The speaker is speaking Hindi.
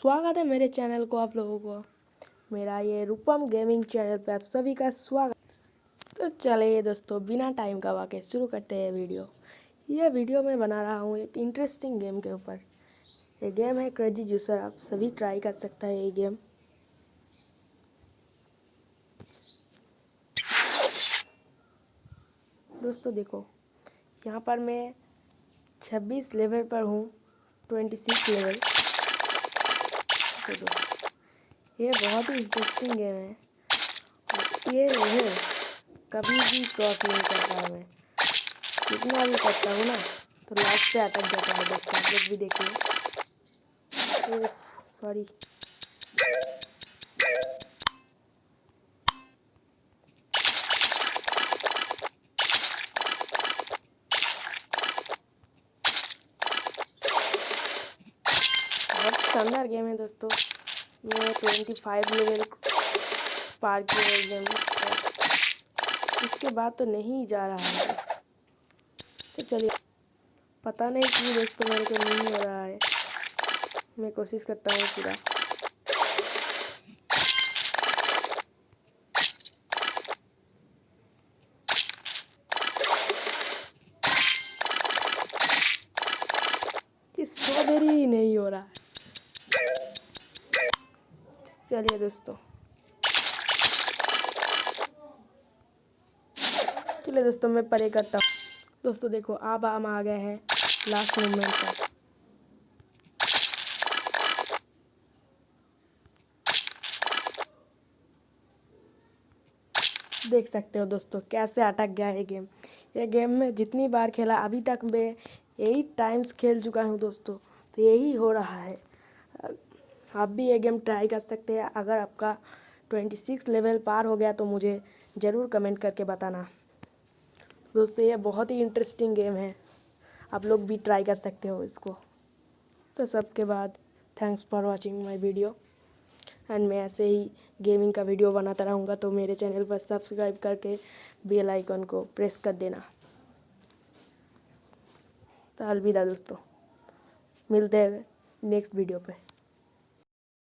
स्वागत है मेरे चैनल को आप लोगों को। मेरा ये रूपम गेमिंग चैनल पे आप सभी का स्वागत। तो चलिए दोस्तों, बिना टाइम का वाक़ शुरू करते हैं वीडियो। ये वीडियो मैं बना रहा हूँ एक इंटरेस्टिंग गेम के ऊपर। ये गेम है क्रेजी जूसर आप सभी ट्राई कर सकते हैं ये गेम दोस्तों देखो, यहाँ पर मैं 26 लेवल पर हूँ 26 लेवल देखो ये बहुत ही इंटरेस्टिंग गेम है। ये है कभी भी क्रॉस नहीं करता मैं। कितना भी करता हूँ ना तो लास्ट पे अटक जाता है दोस्तों लोग भी देखिए। सॉरी बहुत शानदार गेम है दोस्तों। मैं ट्वेंटी फाइव लेवल पार किया गेम इसके बाद तो नहीं जा रहा है। तो चलिए, पता नहीं क्यों दोस्तों मेरे को नहीं हो रहा है। मैं कोशिश करता हूँ पूरा। स्ट्रॉबेरी नहीं हो रहा है। चलिए दोस्तों। चलिए दोस्तों, मैं परे करता हूँ। दोस्तों, देखो अब हम आ गए हैं लास्ट मोमेंट पर। देख सकते हो दोस्तों, कैसे अटक गया है गेम ये गेम में जितनी बार खेला, अभी तक मैं एट टाइम्स खेल चुका हूँ दोस्तों तो यही हो रहा है। आप भी ये गेम ट्राई कर सकते हैं। अगर आपका ट्वेंटी सिक्स लेवल पार हो गया तो मुझे ज़रूर कमेंट करके बताना। दोस्तों, ये बहुत ही इंटरेस्टिंग गेम है। आप लोग भी ट्राई कर सकते हो इसको। तो सबके बाद thanks for watching my video and मैं ऐसे ही गेमिंग का वीडियो बनाता रहूँगा तो मेरे चैनल पर सब्सक्राइब करके बेल आइकन को प्रेस कर देना। तो अलविदा दोस्तों। मिलते हैं नेक्स्ट वीडियो पे।